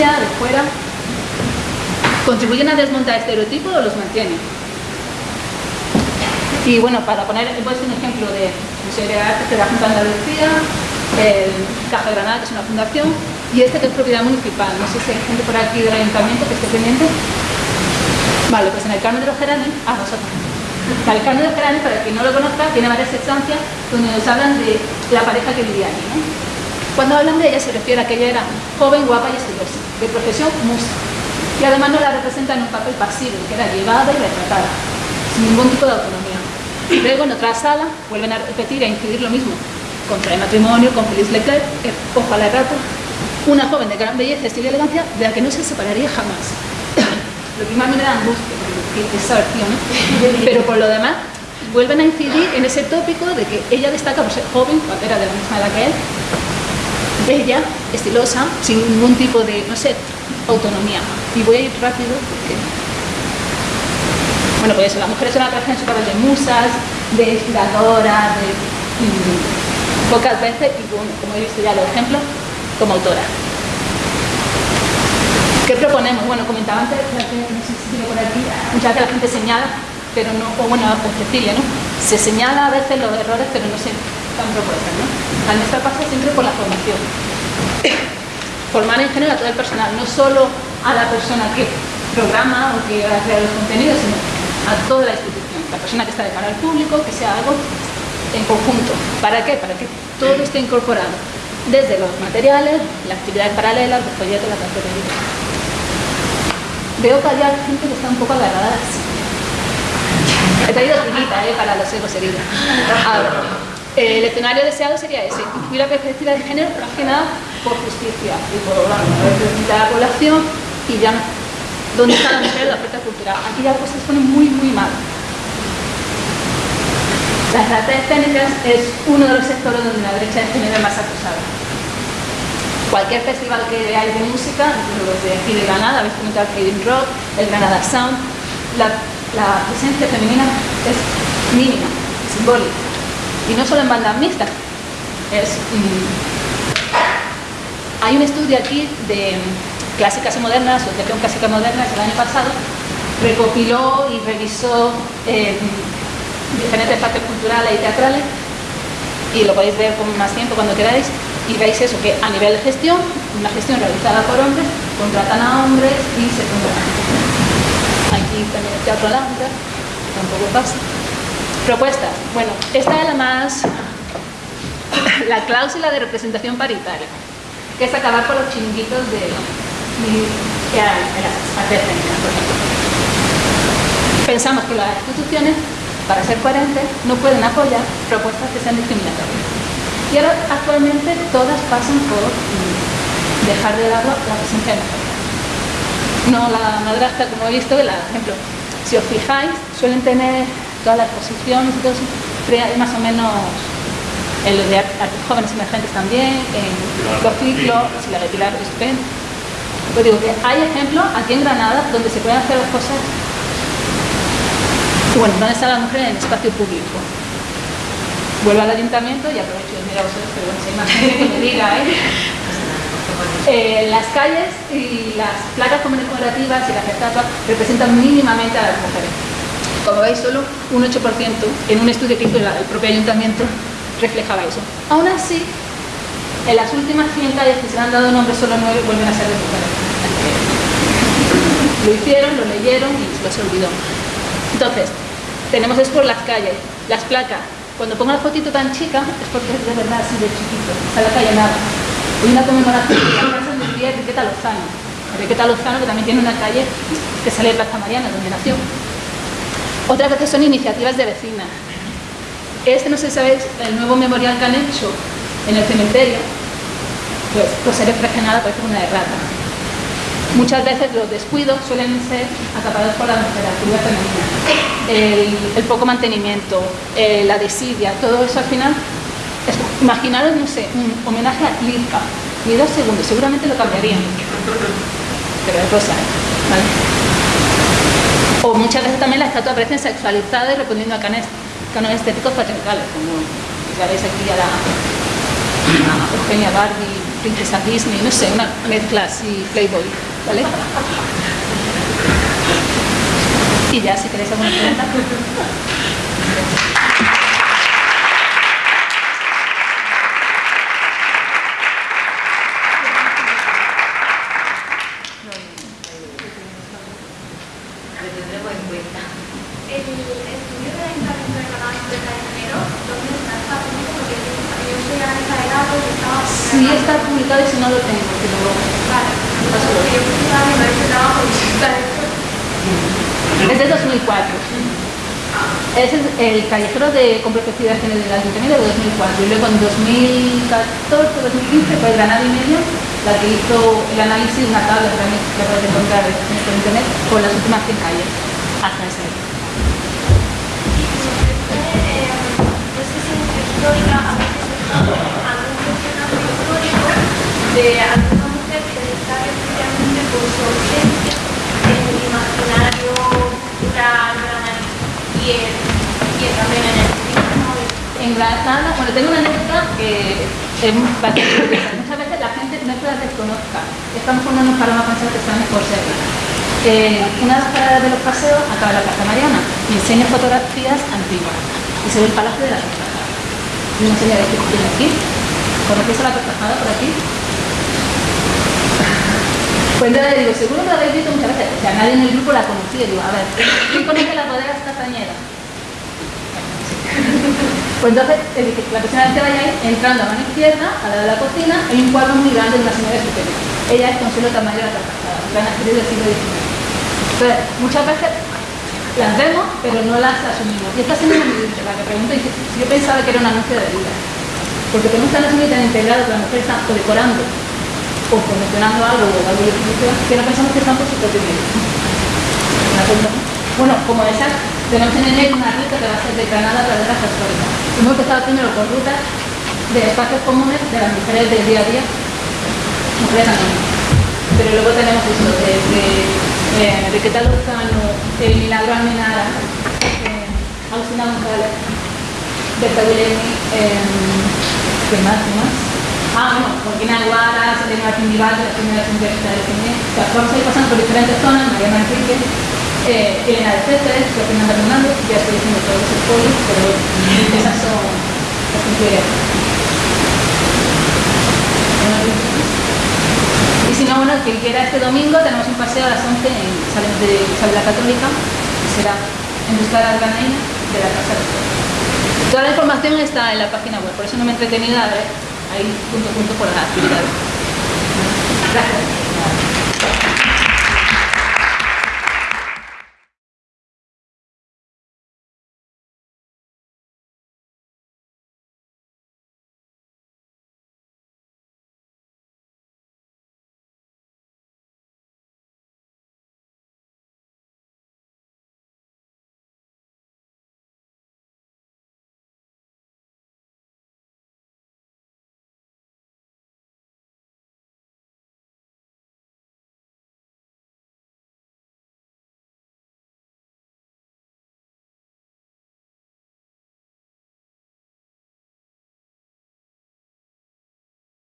de fuera, ¿contribuyen a desmontar estereotipos o los mantienen? Y bueno, para poner pues, un ejemplo de Museo de Arte de la Junta de Andalucía, el Caja de Granada, que es una fundación, y este que es propiedad municipal. No sé si hay gente por aquí del ayuntamiento que esté pendiente. Vale, pues en el Carmen de los Geranes, ah, vosotros. El Carmen de los Geranes, para quien no lo conozca, tiene varias estancias donde nos hablan de la pareja que vivía allí. Cuando hablan de ella se refiere a que ella era joven, guapa y estilosa, de profesión musa. Y además no la representan en un papel pasivo, que era llevada y retratada, sin ningún tipo de autonomía. Luego en otra sala vuelven a repetir e incidir lo mismo. Contra el matrimonio con Félix Leclerc, eh, ojalá rato, una joven de gran belleza, estilo y elegancia, de la que no se separaría jamás. lo que más me da angustia, esa versión, ¿no? Pero por lo demás, vuelven a incidir en ese tópico de que ella destaca por ser joven, cuando era de la misma edad que él, bella, estilosa, sin ningún tipo de, no sé, autonomía. Y voy a ir rápido porque bueno, pues eso, las mujeres son atracción super de musas, de inspiradoras, de, pocas veces, y como he visto ya los ejemplos, como autora. ¿Qué proponemos? Bueno, comentaba antes, no sé si por aquí, muchas veces la gente señala, pero no, o bueno, o Cecilia, ¿no? Se señala a veces los errores, pero no se están propuestas, ¿no? A nuestra pasa siempre por la formación. Formar en general a todo el personal, no solo a la persona que programa o que va a crear los contenidos, sino a toda la institución, la persona que está de cara al público, que sea algo en conjunto. ¿Para qué? Para que todo esté incorporado, desde los materiales, las actividades paralelas, los folletos, la cartelería. Veo que hay gente que está un poco agarrada. He traído trillita ¿eh? para los egos heridos. El escenario deseado sería ese, incluir la perspectiva de género, pero más que nada por justicia y por bueno, la población y ya ¿Dónde está la mujer la oferta cultural? Aquí ya se ponen muy, muy mal. Las artes escénicas es uno de los sectores donde la brecha de género es más acusada. Cualquier festival que hay de música, los de aquí de Granada, habéis comentado el Rock, el Granada Sound, la, presencia femenina es mínima, simbólica. Y no solo en bandas mixtas, mm, hay un estudio aquí de Clásicas y Modernas, Asociación Clásica Moderna, el año pasado, recopiló y revisó eh, diferentes partes culturales y teatrales y lo podéis ver con más tiempo cuando queráis y veis eso, que a nivel de gestión, una gestión realizada por hombres, contratan a hombres y se contratan Aquí también el teatro Lambda, tampoco pasa. Propuestas. Bueno, esta es la más... la cláusula de representación paritaria, que es acabar con los chinguitos de que Pensamos que las instituciones, para ser coherentes, no pueden apoyar propuestas que sean discriminatorias. Y ahora actualmente todas pasan por dejar de lado la presencia de. No la madrastra, como he visto, la, ejemplo, si os fijáis, suelen tener todas las posiciones y todo eso, más o menos en los de jóvenes emergentes también, en los ciclos, si la de Pilar pues digo que hay ejemplos aquí en Granada donde se pueden hacer las cosas bueno, ¿dónde está la mujer en el espacio público? Vuelvo al ayuntamiento y aprovecho de mirar a vosotros, pero bueno, si hay más gente que me diga, ¿eh? ¿eh? las calles y las placas conmemorativas y las estatuas representan mínimamente a las mujeres. Como veis, solo un 8% en un estudio que hizo el propio ayuntamiento reflejaba eso. Aún así, en las últimas 100 calles que se han dado nombre, solo 9 vuelven a ser de mujeres. Lo hicieron, lo leyeron y se se olvidó. Entonces, tenemos eso por las calles, las placas. Cuando pongo la fotito tan chica es porque es de verdad así de chiquito, está la calle nada. Hay una conmemoración de la casa de día Enriqueta Lozano. Enriqueta Lozano que también tiene una calle que sale de Plaza Mariana, donde nació. Otra cosa son iniciativas de vecinas. Este, no sé si sabéis, el nuevo memorial que han hecho en el cementerio, pues, pues ser reflexionada parece una errata. Muchas veces los descuidos suelen ser acaparados por la temperatura femenina. El, poco mantenimiento, eh, la desidia, todo eso al final, imaginaros, no sé, un homenaje a Lirka, ni dos segundos, seguramente lo cambiarían. Pero es rosa, ¿vale? O muchas veces también la estatua aparece sexualizada y respondiendo a cánones estéticos patriarcales, como ya veis aquí ya la, a Eugenia Barbie, Princesa Disney, no sé, una mezcla así, Playboy, ¿vale? Y ya, si queréis alguna pregunta. Sí está publicado y si no lo tengo, que lo Es de 2004. Ese es el callejero de con perspectiva de género del Ayuntamiento de 2004. Y luego en 2014-2015 fue Granada y Media la que hizo el análisis de una tabla también que puedes encontrar en internet con las últimas 100 calles hasta ese año. De alguna mujer que destaca especialmente por su ausencia en el imaginario cultural y, y también en el cine. En Granada, bueno, tengo una anécdota que es bastante. Muchas veces la gente no es que la desconozca. Estamos cuando nos paramos a pensar que estamos por ser. Eh, una de las paradas de los paseos acaba la Plaza Mariana y enseña fotografías antiguas. Y se ve el Palacio de la Tortajada. Y me enseña de aquí, aquí. ¿Conocéis a la Tortajada por aquí? Entonces digo, seguro que la habéis visto muchas veces. O sea, nadie en el grupo la conocía. Digo, a ver, ¿quién conoce las bodegas castañeras? Pues entonces, la persona que vayáis, entrando a mano izquierda, a la de la cocina, hay un cuadro muy grande de una señora estupenda. Ella es Consuelo Tamayo de la Carcajada, gran actriz del siglo XIX. Entonces, muchas veces las vemos, pero no las asumimos. Y esta señora me dice, la que pregunto, si yo pensaba que era un anuncio de vida. Porque tenemos tan asumido tan integrado que la mujer está decorando o promocionando algo o de publicidad que no pensamos que están por su propio medio. Bueno, como esas, tenemos en enero una ruta que va a ser de Granada a través de las históricas. Hemos empezado primero con rutas de espacios comunes de las mujeres del día a día. Pero luego tenemos eso, de, eh, de Queta Lozano, el Milagro Almenara, eh, Agustina González, Berta Guillermi, eh, ¿qué más? ¿Qué más? Ah, bueno, Joaquín Aguara, Selena Martín Vival, la primera universidad de cine. O sea, vamos a ir pasando por diferentes zonas, María Manrique, eh, Elena de César, Joaquín Fernando, ya estoy diciendo todos los spoilers, pero esas son las que Y si no, bueno, quien quiera este domingo tenemos un paseo a las 11 en de la Católica, que será en busca de la granaína de la Casa de Toda la información está en la página web, por eso no me he entretenido a ver ahí punto a punto por las actividades. Gracias.